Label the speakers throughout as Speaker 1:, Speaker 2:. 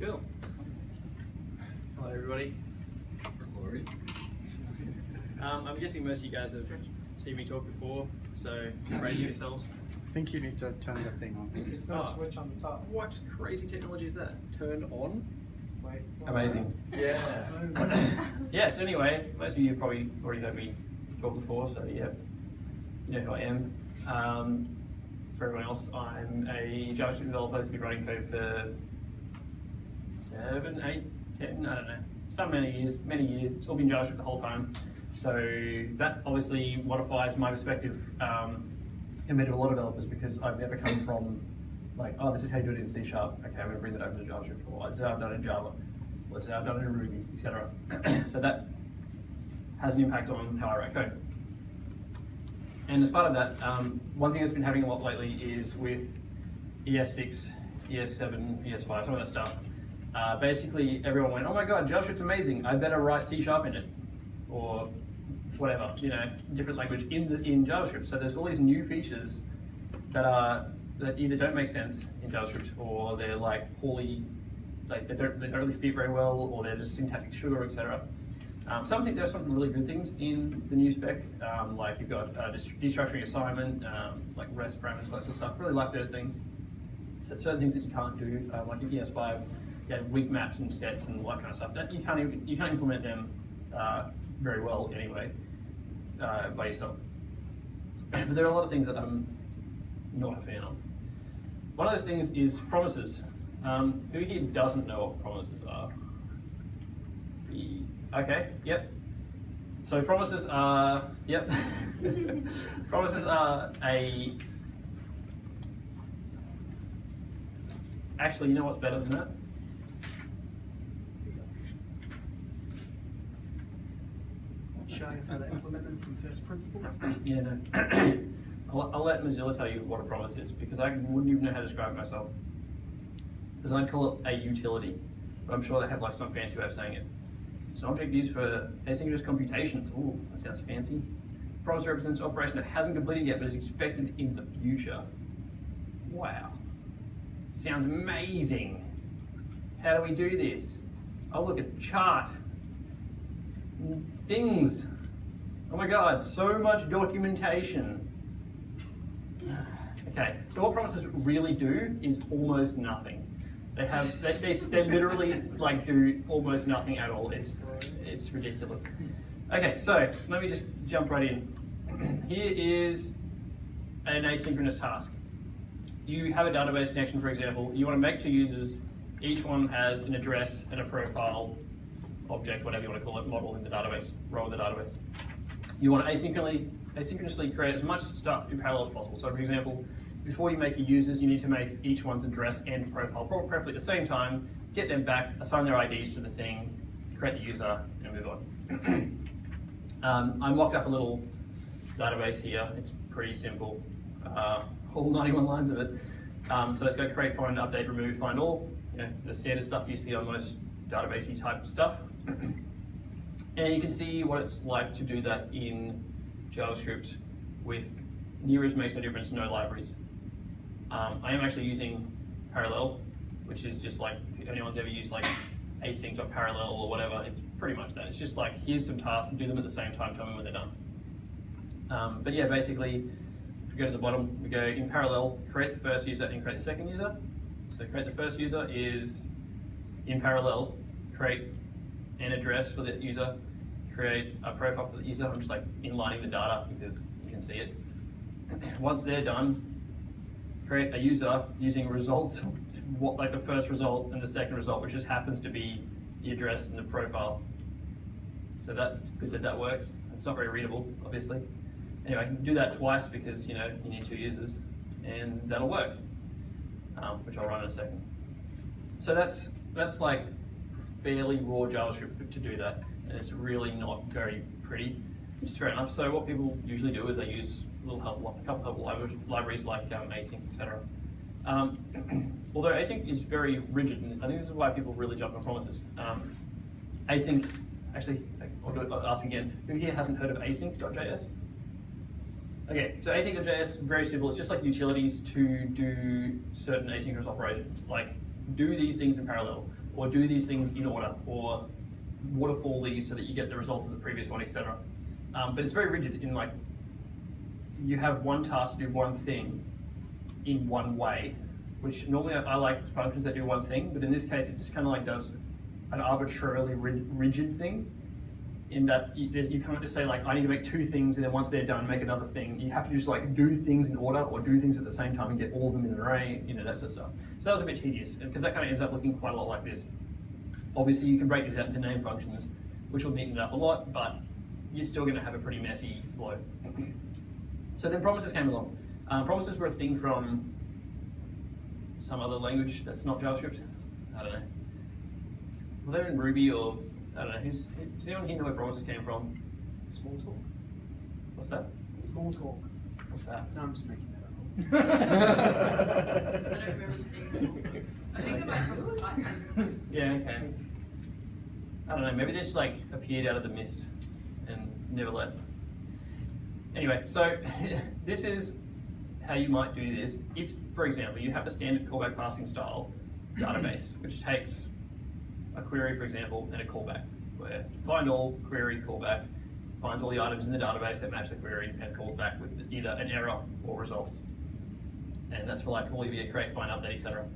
Speaker 1: Cool. Hello, everybody. Um, I'm guessing most of you guys have seen me talk before, so raise yourselves.
Speaker 2: I think you need to turn the thing on.
Speaker 3: It's got
Speaker 1: Oh.
Speaker 3: a switch on the top.
Speaker 1: What crazy technology is that? Turn on? Amazing. Yeah. yes, anyway, most of you have probably already heard me talk before, so yeah, you know who I am. Um, for everyone else, I'm a JavaScript developer who's been writing code for seven, eight, ten, I don't know, some many years, many years. It's all been JavaScript the whole time. So that obviously modifies my perspective um, compared to a lot of developers because I've never come from like, oh, this is how you do it in C Sharp. Okay, I'm to bring that over to JavaScript. Or is how I've done it in Java. Is how I've done it in Ruby, etc. so that has an impact on how I write code. And as part of that, um, one thing that's been happening a lot lately is with ES6, ES7, ES5, some of that stuff. Uh, basically, everyone went, oh my god, JavaScript's amazing. I better write C Sharp in it. Or whatever, you know, different language in the in JavaScript. So there's all these new features that are that either don't make sense in JavaScript or they're like poorly, like they don't they don't really fit very well, or they're just syntactic sugar, etc. Um, some think there's some really good things in the new spec, um, like you've got uh, destructuring assignment, um, like REST parameters, sort of stuff. Really like those things. So certain things that you can't do, uh, like in ES5, you have weak maps and sets and all that kind of stuff. That you can't even, you can't implement them uh, very well anyway uh, by yourself. but there are a lot of things that I'm not a fan of. One of those things is promises. Um, who here doesn't know what promises are? Okay, yep. So promises are, yep. promises are a, actually, you know what's better than that?
Speaker 3: Showing us how to implement them from first principles.
Speaker 1: Yeah, no. I'll, I'll let Mozilla tell you what a promise is because I wouldn't even know how to describe it myself. Because I'd call it a utility, but I'm sure they have like some fancy way of saying it. It's an object used for asynchronous computations. Ooh, that sounds fancy. Promise represents an operation that hasn't completed yet but is expected in the future. Wow. Sounds amazing. How do we do this? Oh, look at chart. Things. Oh my god, so much documentation. Okay, so what promises really do is almost nothing. They have, they, they, they literally like do almost nothing at all. It's, it's ridiculous. Okay, so let me just jump right in. Here is an asynchronous task. You have a database connection, for example. You want to make two users. Each one has an address and a profile object, whatever you want to call it, model in the database, role in the database. You want to asynchronously, asynchronously create as much stuff in parallel as possible. So for example, before you make your users, you need to make each one's address and profile, preferably at the same time, get them back, assign their IDs to the thing, create the user, and move on. um, I mocked up a little database here. It's pretty simple. Uh, all 91 lines of it. Um, so let's go create, find, update, remove, find all. You know, the standard stuff you see on most databasey type stuff. and you can see what it's like to do that in JavaScript with near as makes no difference, no libraries. Um, I am actually using Parallel, which is just like, if anyone's ever used like async.parallel or whatever, it's pretty much that. It's just like, here's some tasks, and do them at the same time, tell me when they're done. Um, but yeah, basically, if we go to the bottom, we go in parallel, create the first user and create the second user. So create the first user is in parallel, create an address for the user, create a profile for the user. I'm just like inlining the data because you can see it. Once they're done, create a user using results, what like the first result and the second result, which just happens to be the address and the profile. So that's good that that works. It's not very readable, obviously. Anyway, I can do that twice because you know you need two users, and that'll work, um, which I'll run in a second. So that's that's like fairly raw JavaScript to do that, and it's really not very pretty. Is fair enough. So what people usually do is they use little help, a couple of libra- libraries like um, async, etc. Um, although async is very rigid, and I think this is why people really jump on promises. Um, async, actually, I'll, do it, ask again. Who here hasn't heard of async.js? Okay, so async.js, very simple. It's just like utilities to do certain asynchronous operations, like do these things in parallel, or do these things in order, or waterfall these so that you get the result of the previous one, etc. Um, but it's very rigid in like, you have one task to do one thing in one way, which normally I, I like functions that do one thing, but in this case it just kind of like does an arbitrarily rigid thing in that you, you can't just say like I need to make two things and then once they're done make another thing. You have to just like do things in order or do things at the same time and get all of them in an array, you know that sort of stuff. So that was a bit tedious because that kind of ends up looking quite a lot like this. Obviously you can break this out into name functions, which will neaten it up a lot, but you're still going to have a pretty messy flow. So then promises came along. Uh, promises were a thing from some other language that's not JavaScript. I don't know. Well, they're in Ruby or I don't know. Who's, does anyone here know where promises came from?
Speaker 3: Small talk.
Speaker 1: What's that?
Speaker 3: Small talk.
Speaker 1: What's that?
Speaker 3: No, I'm just making
Speaker 4: I
Speaker 3: that
Speaker 4: don't
Speaker 3: up.
Speaker 4: remember seeing I think about from Python.
Speaker 1: Yeah, okay. I don't know, maybe they just like appeared out of the mist and never left. Anyway, so this is how you might do this. If, for example, you have a standard callback passing style database, which takes a query, for example, and a callback, where find all, query, callback, finds all the items in the database that match the query and calls back with either an error or results. And that's for like all your create, find, update, etc.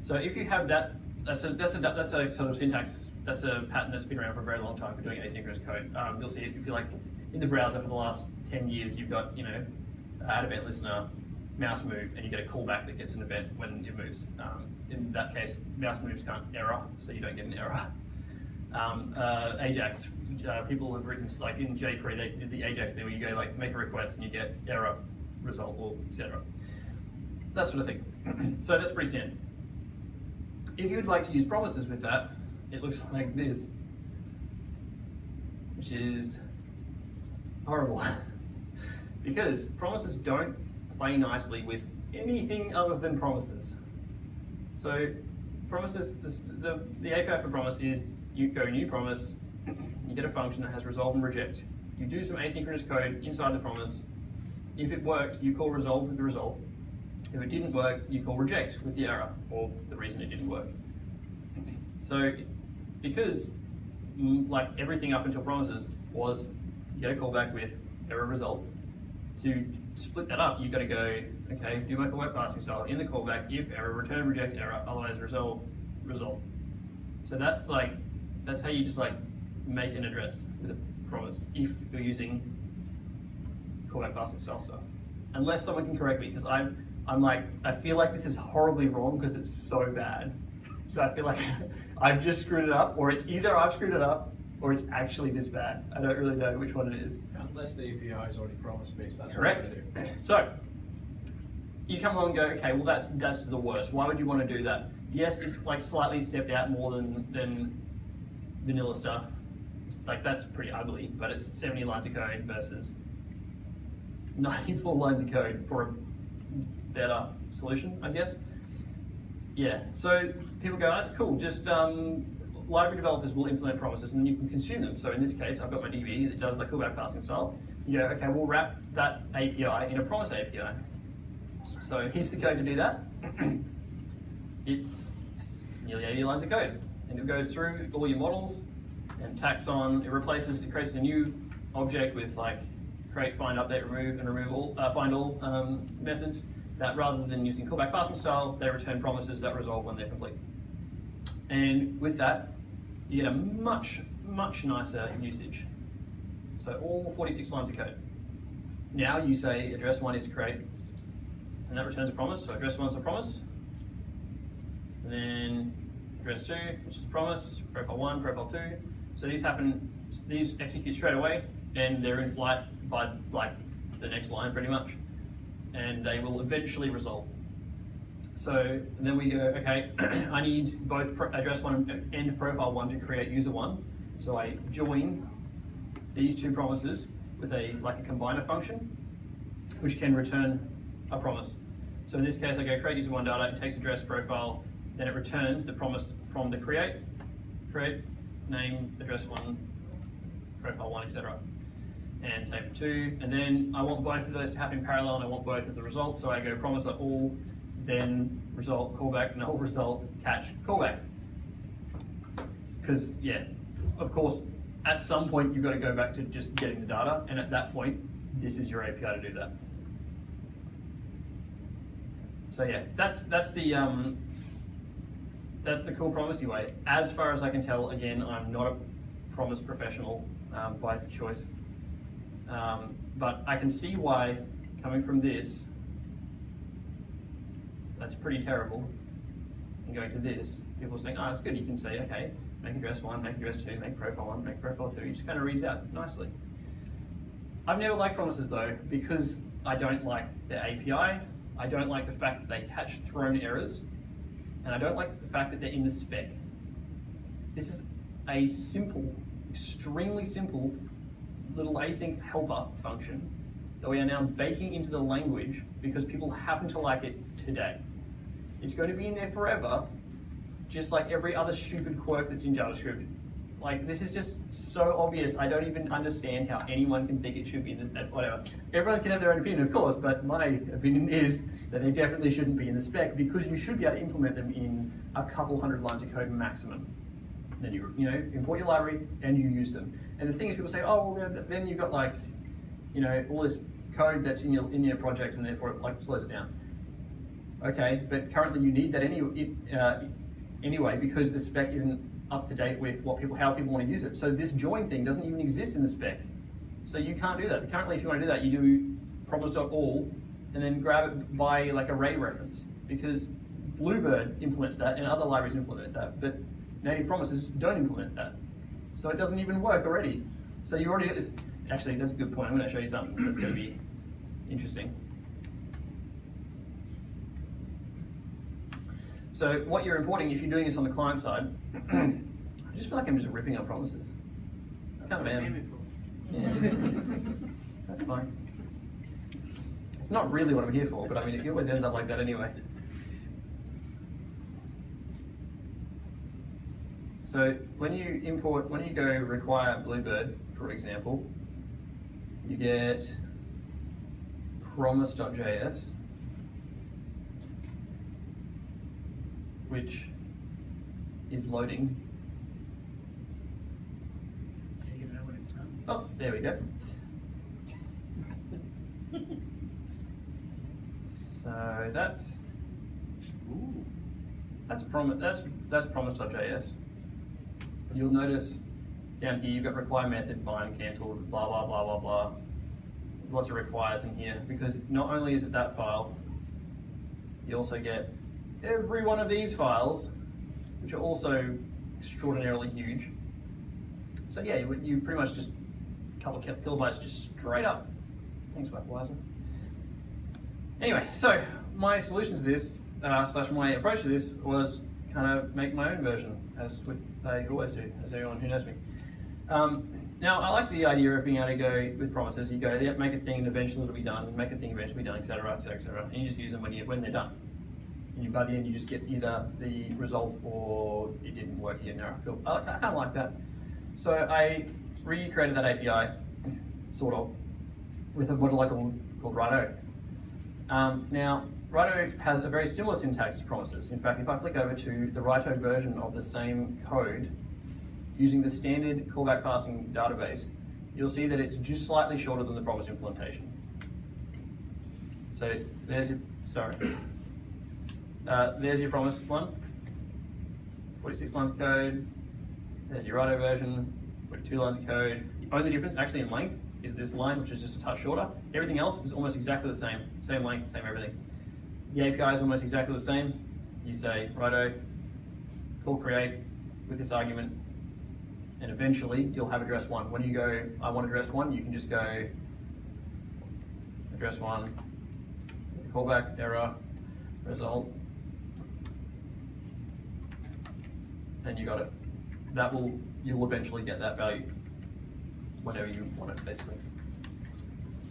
Speaker 1: So if you have that, that's a, that's a, that's a sort of syntax, that's a pattern that's been around for a very long time for doing asynchronous code. Um, you'll see it if you like in the browser for the last 10 years, you've got, you know, add event listener, mouse move, and you get a callback that gets an event when it moves. Um, in that case, mouse moves can't error, so you don't get an error. Um, uh, Ajax, uh, people have written, like in jQuery, they did the Ajax thing where you go like make a request and you get error, result, or etc. That sort of thing. so that's pretty standard. If you would like to use promises with that, it looks like this, which is horrible. because promises don't play nicely with anything other than promises. So promises, this, the, the API for promise is you go new promise, you get a function that has resolve and reject. You do some asynchronous code inside the promise. If it worked, you call resolve with the result. If it didn't work, you call reject with the error or the reason it didn't work. So because mm, like everything up until promises was you get a callback with error result. To split that up, you've got to go, okay, do my callback passing style in the callback, if error, return reject error, otherwise resolve result. So that's like, that's how you just like make an address with a promise if you're using callback passing style stuff. Unless someone can correct me, because I'm, I'm like, I feel like this is horribly wrong because it's so bad. So I feel like I've just screwed it up, or it's either I've screwed it up, or it's actually this bad. I don't really know which one it is.
Speaker 5: Unless the API is already promise-based, that's
Speaker 1: Correct. So you come along and go, okay, well that's that's the worst. Why would you want to do that? Yes, it's like slightly stepped out more than than vanilla stuff. Like that's pretty ugly, but it's 70 lines of code versus 94 lines of code for a better solution, I guess. Yeah, so people go, that's cool, just um, library developers will implement promises and then you can consume them. So in this case, I've got my DB that does the callback passing style. You go, okay, we'll wrap that API in a promise API. So here's the code to do that. it's, it's nearly 80 lines of code. And it goes through all your models and tacks on, it replaces, it creates a new object with like create, find, update, remove, and remove all, uh, find all um, methods that rather than using callback passing style, they return promises that resolve when they're complete. And with that, you get a much, much nicer usage. So all 46 lines of code. Now you say address one is create, and that returns a promise. So address one is a promise. And then address two, which is a promise, profile one, profile two. So these happen, these execute straight away, and they're in flight by like the next line pretty much. And they will eventually resolve. So then we go, okay, I need both address one and profile one to create user one. So I join these two promises with a like a combiner function, which can return a promise. So in this case, I go create user one data, it takes address profile, then it returns the promise from the create, create, name, address one, profile one, etc. And for two. And then I want both of those to happen in parallel and I want both as a result. So I go promise that all, then result, callback, null result, catch, callback. Because, yeah, of course, at some point you've got to go back to just getting the data. And at that point, this is your API to do that. So yeah, that's that's the um, that's the cool promisey way. As far as I can tell, again, I'm not a promise professional um, by choice, um, but I can see why coming from this, that's pretty terrible. And going to this, people are saying, oh, it's good. You can say, okay, make address one, make address two, make profile one, make profile two. It just kind of reads out nicely. I've never liked promises though because I don't like the API. I don't like the fact that they catch thrown errors, and I don't like the fact that they're in the spec. This is a simple, extremely simple little async helper function that we are now baking into the language because people happen to like it today. It's going to be in there forever, just like every other stupid quirk that's in JavaScript. Like this is just so obvious. I don't even understand how anyone can think it should be in whatever. Everyone can have their own opinion, of course, but my opinion is that they definitely shouldn't be in the spec because you should be able to implement them in a couple hundred lines of code maximum. Then you you know import your library and you use them. And the thing is, people say, oh well, then you've got like you know all this code that's in your in your project and therefore it like slows it down. Okay, but currently you need that any, uh, anyway because the spec isn't up to date with what people, how people want to use it. So this join thing doesn't even exist in the spec. So you can't do that. Currently, if you want to do that, you do promise.all and then grab it by like array reference because Bluebird implements that and other libraries implement that, but native promises don't implement that. So it doesn't even work already. So you already, actually that's a good point. I'm going to show you something that's going to be interesting. So what you're importing, if you're doing this on the client side, I just feel like I'm just ripping up promises. I kind of am. Yeah. That's fine. It's not really what I'm here for, but I mean, it always ends up like that anyway. So when you import, when you go require Bluebird, for example, you get promise.js, which is loading.
Speaker 3: You know when it's done.
Speaker 1: Oh, there we go. so that's ooh, that's promise that's that's promise.js. You'll notice down here you've got require method, bind, cancelled, blah blah blah blah blah. Lots of requires in here because not only is it that file, you also get every one of these files, which are also extraordinarily huge. So yeah, you, you pretty much just a couple of kilobytes just straight up. Thanks, Wiser. Anyway, so my solution to this, uh, slash my approach to this was kind of make my own version, as they always do, as everyone who knows me. Um, now, I like the idea of being able to go with promises. You go, make a thing, and eventually it'll be done, make a thing, eventually it'll be done, etc., etc., etc., and you just use them when, you, when they're done. And you, by the end, you just get either the result or it didn't work, know, cool. I, I kind of like that. So I recreated that API, sort of, with a model called, called Righto. Um, now, Righto has a very similar syntax to promises. In fact, if I flick over to the Righto version of the same code, using the standard callback passing database, you'll see that it's just slightly shorter than the promise implementation. So there's your, sorry. Uh, there's your promise one, 46 lines of code. There's your Righto version, 42 lines of code. The only difference actually in length is this line, which is just a touch shorter. Everything else is almost exactly the same, same length, same everything. The API is almost exactly the same. You say, righto, call create with this argument, and eventually you'll have address one. When you go, I want address one, you can just go address one, callback, error, result, and you got it. That will, you'll eventually get that value whenever you want it, basically.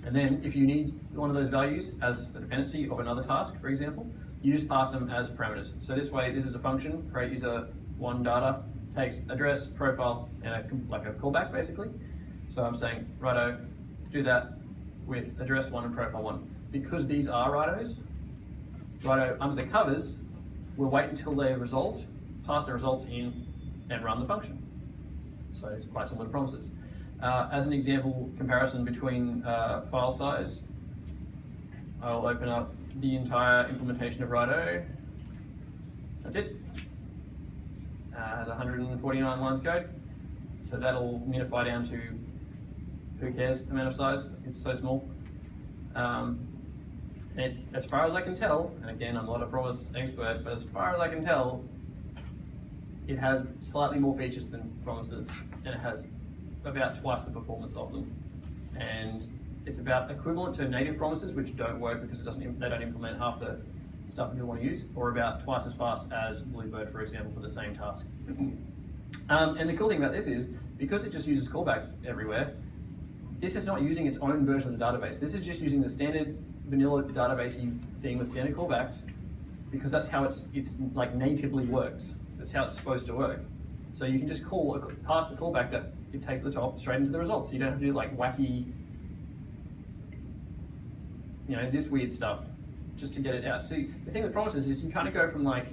Speaker 1: And then if you need one of those values as a dependency of another task, for example, you just pass them as parameters. So this way, this is a function, create user one data, takes address, profile, and a, like a callback basically. So I'm saying, righto, do that with address one and profile one. Because these are rightos, righto, under the covers, we'll wait until they're resolved, pass the results in, and run the function. So quite similar to promises. Uh, as an example comparison between uh, file size, I'll open up the entire implementation of Righto. That's it. Uh, has 149 lines of code. So that'll minify down to who cares the amount of size. It's so small. Um, it, as far as I can tell, and again, I'm not a promise expert, but as far as I can tell, it has slightly more features than promises, and it has about twice the performance of them. And it's about equivalent to native promises, which don't work because it doesn't, they don't implement half the stuff that people want to use, or about twice as fast as Bluebird, for example, for the same task. Um, and the cool thing about this is, because it just uses callbacks everywhere, this is not using its own version of the database. This is just using the standard vanilla database thing with standard callbacks, because that's how it's, it's like natively works. That's how it's supposed to work. So you can just call, pass the callback that it takes at the top straight into the results. You don't have to do like wacky, you know, this weird stuff just to get it out. See, the thing with promises is you kind of go from like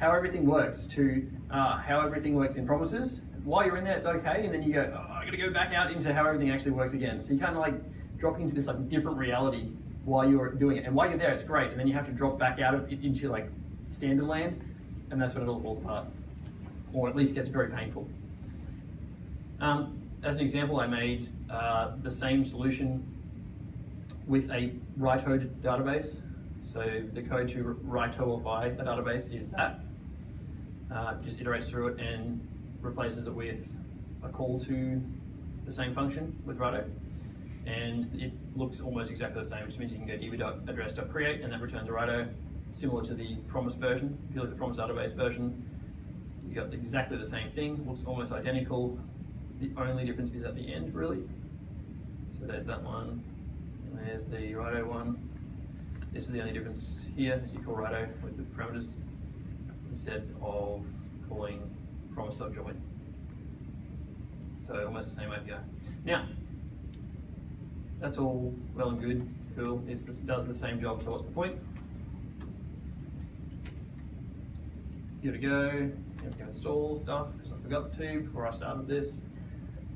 Speaker 1: how everything works to uh, how everything works in promises. While you're in there, it's okay, and then you go, oh, I gotta go back out into how everything actually works again. So you kind of like drop into this like different reality while you're doing it. And while you're there, it's great, and then you have to drop back out of it into like standard land, and that's when it all falls apart, or at least gets very painful. Um, as an example, I made uh, the same solution with a Righto database. So the code to Rightoify a database is that. Uh, just iterates through it and replaces it with a call to the same function with Righto. And it looks almost exactly the same, which means you can go db.address.create and that returns a Righto, similar to the promise version. If you look at the promise database version, you got exactly the same thing, looks almost identical. The only difference is at the end, really. So there's that one, and there's the Righto one. This is the only difference here, as you call Righto with the parameters, instead of calling promise.join. So almost the same API. Now, that's all well and good, cool, it does the same job, so what's the point? Give it a go, I'm going to install stuff, because I forgot to before I started this.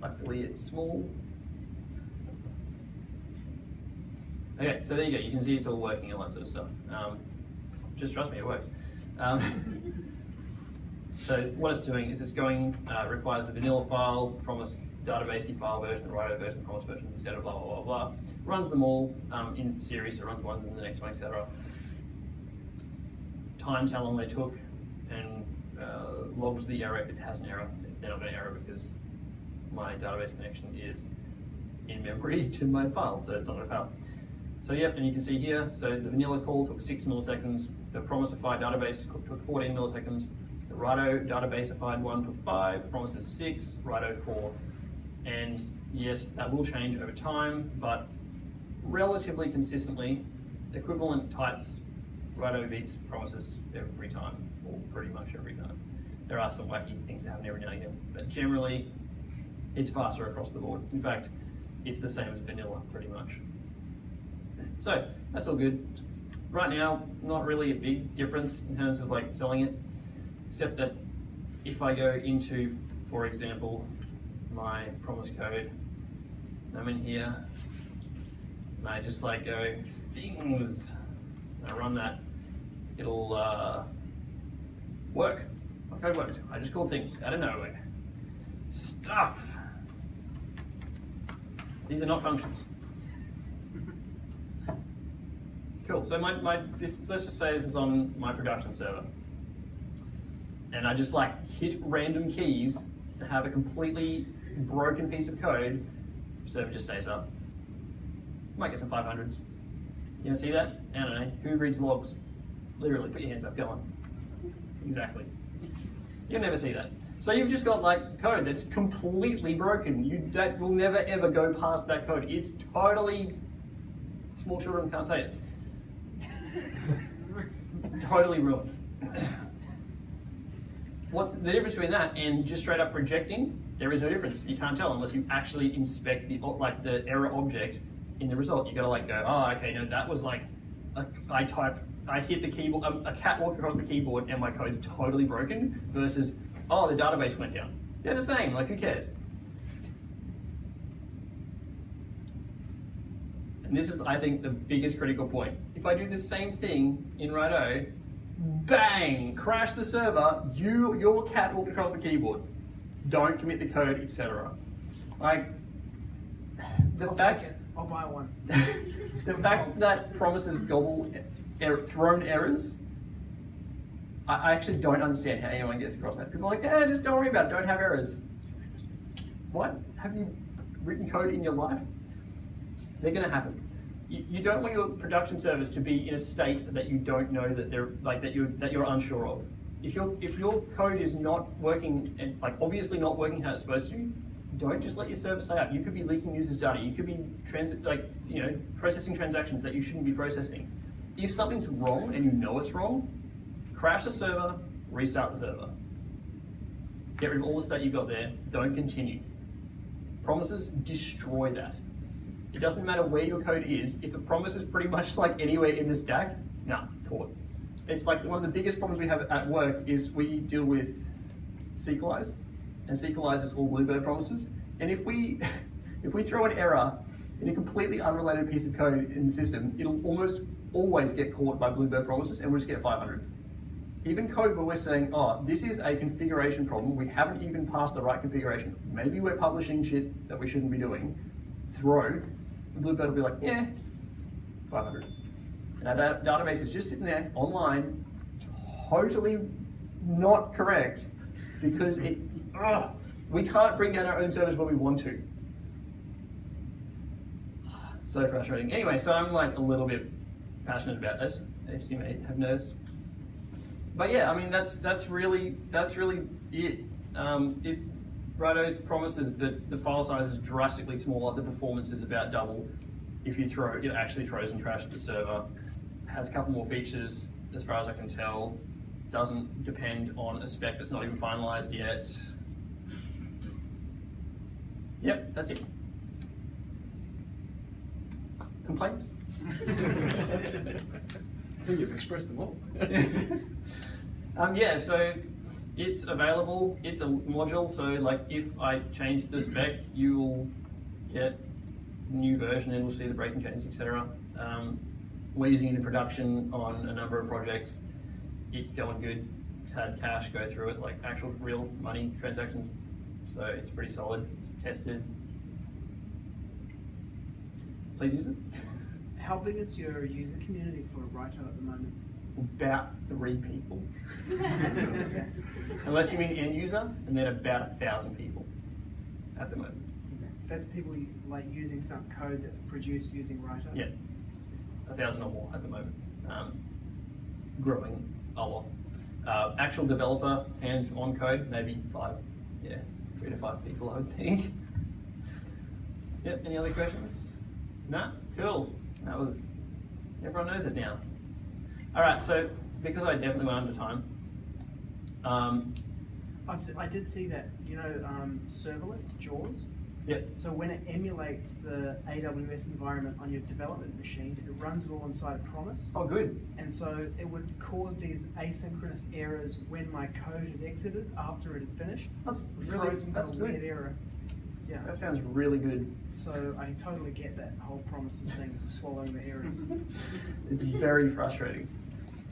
Speaker 1: Luckily it's small. Okay, so there you go, you can see it's all working and all that sort of stuff. Um, just trust me, it works. Um, so what it's doing is it's going, uh, requires the vanilla file, promise database file version, the Righto version, promise version, etc. Blah blah blah blah. Runs them all um, in series, so runs one and the next one, etc. Times how long they took, and uh, logs the error if it has an error. They're not going to error because my database connection is in memory to my file, so it's not to fail. So yep, and you can see here, so the vanilla call took six milliseconds, the promisify database took 14 milliseconds, the Righto databaseified one took five, promises six, Righto four. And yes, that will change over time, but relatively consistently, equivalent types, Righto beats promises every time, or pretty much every time. There are some wacky things that happen every now and again, but generally, it's faster across the board. In fact, it's the same as vanilla, pretty much. So, that's all good. Right now, not really a big difference in terms of like selling it, except that if I go into, for example, my promise code, I'm in here, and I just like go things, I run that, it'll uh, work. My code worked. I just call things out of nowhere. Stuff. These are not functions. Cool, so my, my let's just say this is on my production server. And I just like hit random keys and have a completely broken piece of code, server just stays up. Might get some 500s. You gonna see that? I don't know. Who reads logs? Literally, put your hands up, go on. Exactly. You'll never see that. So you've just got like code that's completely broken. You that will never ever go past that code. It's totally small children can't say it. totally ruined. what's the difference between that and just straight up rejecting? There is no difference. You can't tell unless you actually inspect the like the error object in the result. You gotta like go, oh, okay, no, that was like, a, I type, I hit the keyboard, um, a cat walked across the keyboard and my code's totally broken. Versus, oh, the database went down. They're the same. Like, who cares? And this is, I think, the biggest critical point. If I do the same thing in Righto, bang, crash the server, you, your cat walked across the keyboard. Don't commit the code, etc. Like, the
Speaker 3: I'll
Speaker 1: fact.
Speaker 3: I'll buy one.
Speaker 1: the fact that promises gobble er, thrown errors, I, I actually don't understand how anyone gets across that. People are like, yeah, just don't worry about it, don't have errors. What? Have you written code in your life? They're gonna happen. You, don't want your production service to be in a state that you don't know that they're like that you're that you're unsure of. If your if your code is not working and like obviously not working how it's supposed to, don't just let your service stay up. You could be leaking users' data. You could be trans like you know processing transactions that you shouldn't be processing. If something's wrong and you know it's wrong, crash the server, restart the server. Get rid of all the state you've got there. Don't continue. Promises destroy that. It doesn't matter where your code is. If a promise is pretty much like anywhere in the stack, nah, caught. It's like one of the biggest problems we have at work is we deal with Sequelize, and Sequelize is all Bluebird promises. And if we if we throw an error in a completely unrelated piece of code in the system, it'll almost always get caught by Bluebird promises, and we'll just get 500s. Even code where we're saying, oh, this is a configuration problem, we haven't even passed the right configuration. Maybe we're publishing shit that we shouldn't be doing. Throw, Bluebird will be like, yeah, 500. Now that database is just sitting there online, totally not correct because it, ugh, we can't bring down our own servers when we want to. So frustrating. Anyway, so I'm like a little bit passionate about this, as you may have noticed. But yeah, I mean that's that's really that's really it. Um, if Righto's promises but the file size is drastically smaller, the performance is about double. If you throw, it actually throws and crashes the server. Has a couple more features, as far as I can tell. Doesn't depend on a spec that's not even finalized yet. Yep, that's it. Complaints?
Speaker 5: I think you've expressed them all.
Speaker 1: Um, yeah, so it's available. It's a module, so like if I change the spec, you'll get new version and we'll see the breaking changes, etc. Um, we're using it in production on a number of projects. It's going good. It's had cash go through it, like actual real money transactions. So it's pretty solid. It's tested. Please use it.
Speaker 3: How big is your user community for Righto at the moment?
Speaker 1: About three people. Unless you mean end user, and then about a thousand people at the moment.
Speaker 3: That's people like using some code that's produced using Righto?
Speaker 1: Yeah, a thousand or more at the moment. Um, growing a lot. Uh, actual developer hands-on code, maybe five. Yeah, three to five people, I would think. Yep. Any other questions? No. Cool. That was. Everyone knows it now. All right. So because I definitely went under time. Um,
Speaker 3: I did see that, you know, um, serverless, JAWS.
Speaker 1: yep.
Speaker 3: So when it emulates the AWS environment on your development machine, it runs it all inside a promise.
Speaker 1: Oh, good.
Speaker 3: And so it would cause these asynchronous errors when my code had exited after it had finished.
Speaker 1: That's really. That's
Speaker 3: weird
Speaker 1: good.
Speaker 3: error. Yeah.
Speaker 1: That sounds really good.
Speaker 3: So I totally get that whole promises thing, swallowing the errors.
Speaker 1: It's very frustrating.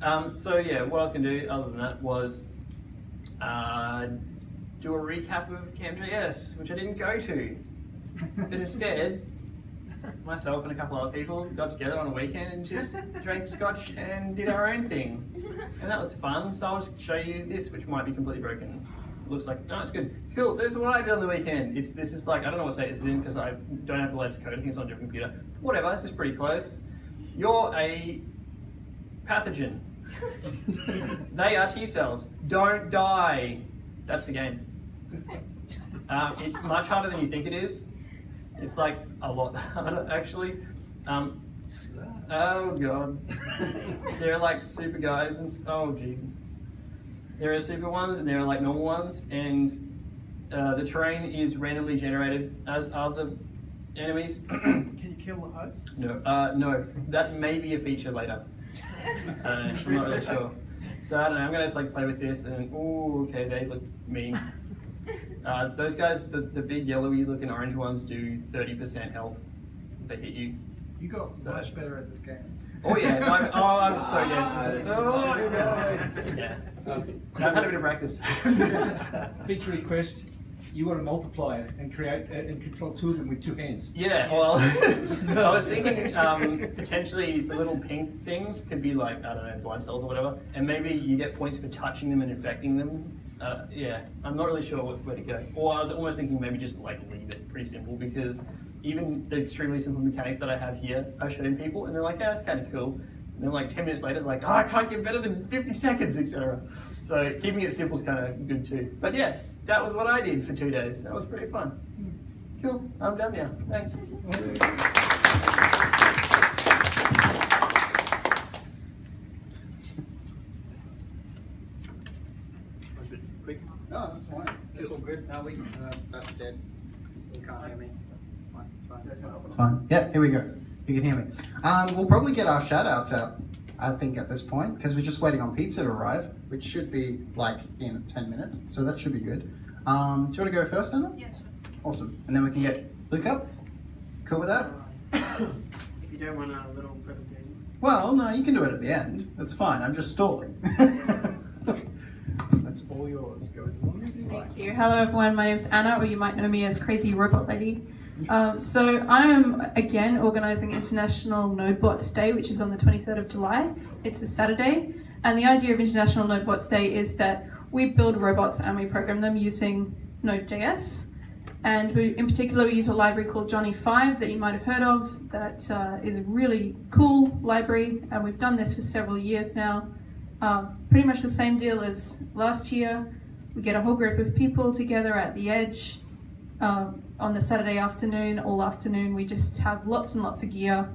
Speaker 1: Um, so yeah, what I was going to do other than that was uh, do a recap of Camp.js, which I didn't go to. But instead, myself and a couple other people got together on a weekend and just drank scotch and did our own thing. And that was fun. So I'll just show you this, which might be completely broken. Looks like, no, it's good. Cool, so this is what I did on the weekend. It's This is like, I don't know what state this is in because I don't have the latest code. I think it's on a different computer. Whatever, this is pretty close. You're a pathogen. they are T cells. Don't die. That's the game. Um, it's much harder than you think it is. It's like a lot harder, actually. Um, oh god, they're like super guys and oh Jesus. There are super ones and there are like normal ones, and uh, the terrain is randomly generated, as are the enemies.
Speaker 3: Can you kill the host?
Speaker 1: no, uh, no, that may be a feature later. Uh, I'm not really sure. So I don't know. I'm gonna just like play with this, and oh, okay, they look mean. Uh, those guys, the, the big yellowy looking orange ones, do 30% health if they hit you.
Speaker 2: You got
Speaker 1: So-
Speaker 2: much better at this game.
Speaker 1: Oh yeah, I'm, oh I'm so dead. Oh, yeah. I've had a bit of practice.
Speaker 6: Feature request, you want to multiply it and create, uh, and control two of them with two hands.
Speaker 1: Yeah, well, I was thinking um, potentially the little pink things could be like, I don't know, blind cells or whatever, and maybe you get points for touching them and infecting them. Uh, yeah, I'm not really sure where to go. Or I was almost thinking maybe just like leave it pretty simple because even the extremely simple mechanics that I have here, I've shown people and they're like, yeah, that's kind of cool. And then like 10 minutes later, they're like, oh, I can't get better than 50 seconds, etc. So keeping it simple is kind of good too. But yeah, that was what I did for two days. That was pretty fun. Cool, I'm done now. Thanks.
Speaker 2: Quick. No, that's fine. It's all good. No, we, uh, that's dead. You can't hear me. It's fine, it's fine.
Speaker 7: It's fine. Yeah, here we go. You can hear me. Um, we'll probably get our shout outs out, I think, at this point, because we're just waiting on pizza to arrive, which should be like in 10 minutes. So that should be good. Um, do you want to go first, Anna?
Speaker 4: Yeah, sure.
Speaker 7: Awesome. And then we can get Luke up. Cool with that?
Speaker 3: If you don't want a little presentation.
Speaker 7: Well, no, you can do it at the end. That's fine. I'm just stalling.
Speaker 2: That's all yours. Go as long as you like.
Speaker 8: Thank you. Hello, everyone. My name is Anna, or you might know me as Crazy Robot Lady. Um, so I am again organising International NodeBots Day, which is on the 23rd of July. It's a Saturday, and the idea of International NodeBots Day is that we build robots and we program them using Node.js. And we, in particular, we use a library called Johnny 5 that you might have heard of. That uh, is a really cool library, and we've done this for several years now. Um, pretty much the same deal as last year. We get a whole group of people together at the edge um, on the Saturday afternoon, all afternoon. We just have lots and lots of gear.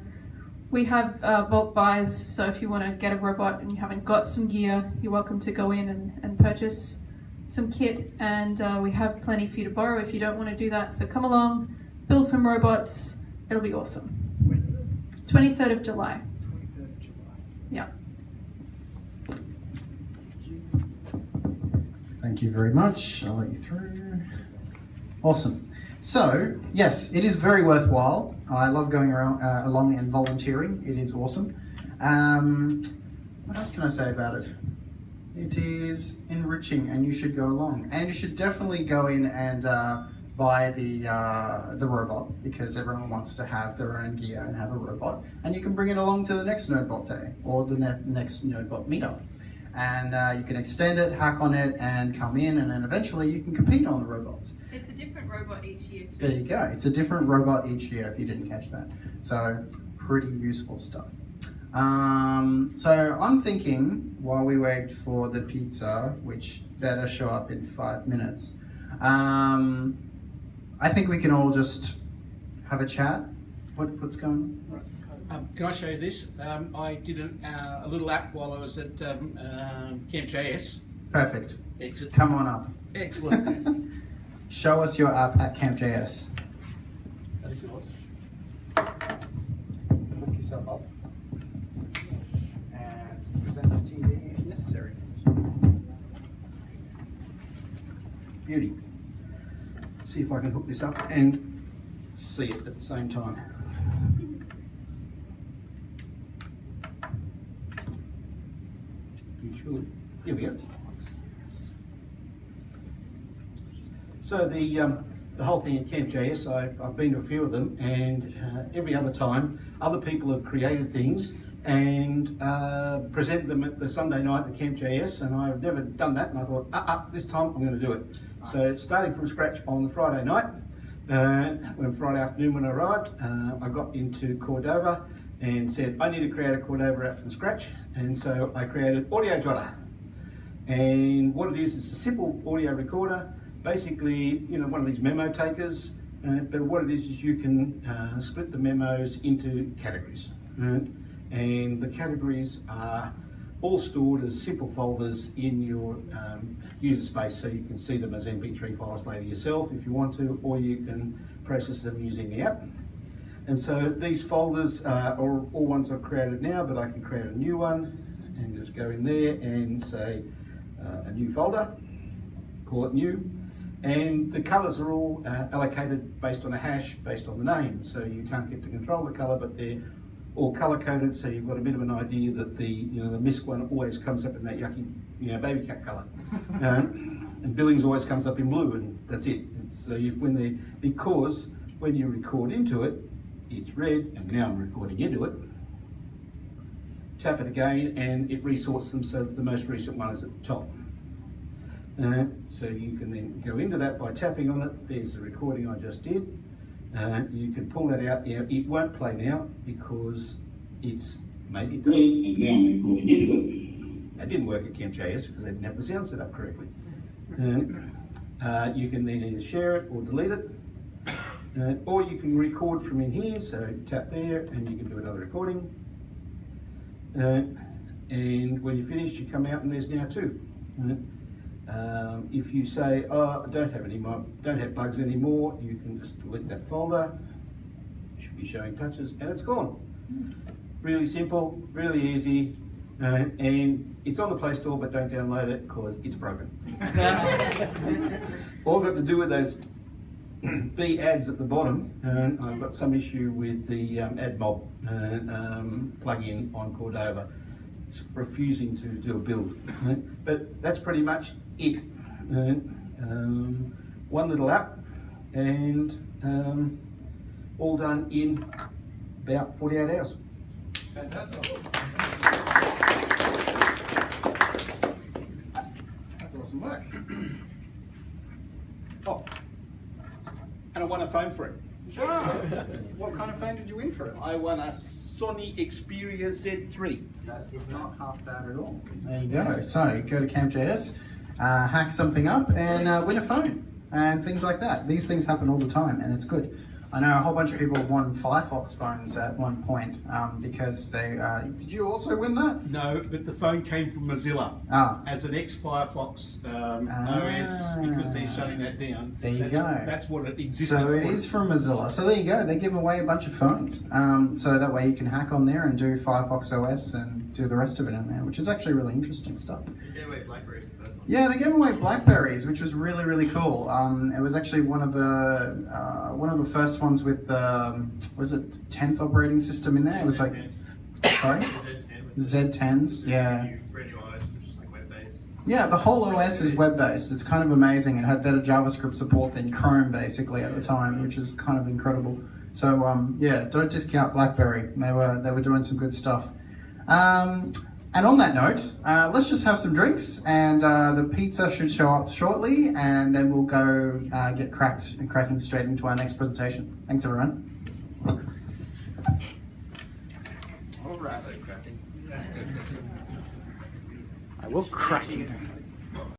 Speaker 8: We have uh, bulk buys, so if you want to get a robot and you haven't got some gear, you're welcome to go in and, and purchase some kit. And uh, we have plenty for you to borrow if you don't want to do that. So come along, build some robots. It'll be awesome.
Speaker 3: When is it?
Speaker 8: 23rd of July.
Speaker 3: 23rd of July.
Speaker 8: Yeah.
Speaker 7: Thank you very much. I'll let you through. Awesome. So, yes, it is very worthwhile. I love going around uh, along and volunteering. It is awesome. Um, what else can I say about it? It is enriching, and you should go along. And you should definitely go in and uh, buy the uh, the robot because everyone wants to have their own gear and have a robot. And you can bring it along to the next NodeBot day or the ne- next NodeBot meetup and uh, you can extend it, hack on it, and come in, and then eventually you can compete on the robots.
Speaker 4: It's a different robot each year too.
Speaker 7: There you go. It's a different robot each year if you didn't catch that. So pretty useful stuff. Um, so I'm thinking while we wait for the pizza, which better show up in five minutes, um, I think we can all just have a chat. What, what's going on?
Speaker 6: Um, can I show you this? Um, I did an, uh, a little app while I was at um, um Camp.js.
Speaker 7: Perfect.
Speaker 6: Exit.
Speaker 7: Come on up.
Speaker 6: Excellent.
Speaker 7: Show us your app at Camp JS.
Speaker 6: that is yours. Hook yourself up and present to TV if necessary. Beauty. See if I can hook this up and see it at the same time. You should. Here we go. So the, um, the whole thing at Camp.js, I've, I've been to a few of them, and uh, every other time, other people have created things and uh, present them at the Sunday night at Camp.js, and I've never done that, and I thought, ah, uh, this time I'm going to do it. So starting from scratch on the Friday night, uh, when Friday afternoon when I arrived, uh, I got into Cordova and said, I need to create a Cordova app from scratch, and so I created Audio Jotter. And what it is, it's a simple audio recorder, basically, you know, one of these memo takers. Uh, but what it is is you can uh, split the memos into categories, right? and the categories are all stored as simple folders in your um, user space so you can see them as MP3 files later yourself if you want to, or you can process them using the app. And so these folders uh, are all ones I've created now, but I can create a new one and just go in there and say uh, a new folder, call it new. And the colors are all uh, allocated based on a hash, based on the name. So you can't get to control the color, but they're all color coded. So you've got a bit of an idea that the, you know, the MISC one always comes up in that yucky, you know, baby cat color. Um, and Billings always comes up in blue and that's it. It's, so you, when they, because when you record into it, it's red and now I'm recording into it. Tap it again and it resorts them so that the most recent one is at the top. Uh, so you can then go into that by tapping on it. There's the recording I just did. Uh, you can pull that out. Now, it won't play now because it's maybe it doesn't. That didn't work at CampJS because they didn't have the sound set up correctly. Uh, uh, you can then either share it or delete it. Uh, or you can record from in here, so tap there and you can do another recording. Uh, and when you finish, you come out and there's now two. Uh, um, if you say, oh, I don't have any more, don't have bugs anymore, you can just delete that folder. Should be showing touches and it's gone. Really simple, really easy, uh, and it's on the Play Store, but don't download it because it's broken. All got to do with those B ads at the bottom, and I've got some issue with the um, AdMob uh, um, plugin on Cordova. It's refusing to do a build. But that's pretty much it. Uh, um, one little app and um, all done in about 48 hours. Fantastic. That's awesome work. Oh, and I won a phone for it. Sure.
Speaker 2: What kind of phone did you win for it?
Speaker 6: I won a Sony Xperia Z3.
Speaker 2: That is not half bad at all.
Speaker 7: There you go. So go to CampJS, uh, hack something up, and uh, win a phone, and things like that. These things happen all the time, and it's good. I know a whole bunch of people won Firefox phones at one point um, because they. Uh, did you also win that?
Speaker 6: No, but the phone came from Mozilla
Speaker 7: Ah,
Speaker 6: as an ex-Firefox um,
Speaker 7: Ah.
Speaker 6: OS because they're shutting that down.
Speaker 7: There you
Speaker 6: that's,
Speaker 7: go.
Speaker 6: That's what it existed
Speaker 7: so it
Speaker 6: for.
Speaker 7: is from Mozilla. So there you go. They give away a bunch of phones, um, so that way you can hack on there and do Firefox OS and do the rest of it in there, which is actually really interesting stuff. Yeah, they gave away Blackberries, which was really really cool. Um, it was actually one of the uh, one of the first ones with the um, was it tenth operating system in there. It was like sorry Z10s. Yeah. Yeah, the whole OS is web based. It's kind of amazing. It had better JavaScript support than Chrome basically at the time, which is kind of incredible. So um, yeah, don't discount BlackBerry. They were they were doing some good stuff. Um, and on that note, uh, let's just have some drinks, and uh, the pizza should show up shortly, and then we'll go uh, get cracked and cracking straight into our next presentation. Thanks, everyone.
Speaker 2: All right. I will crack you.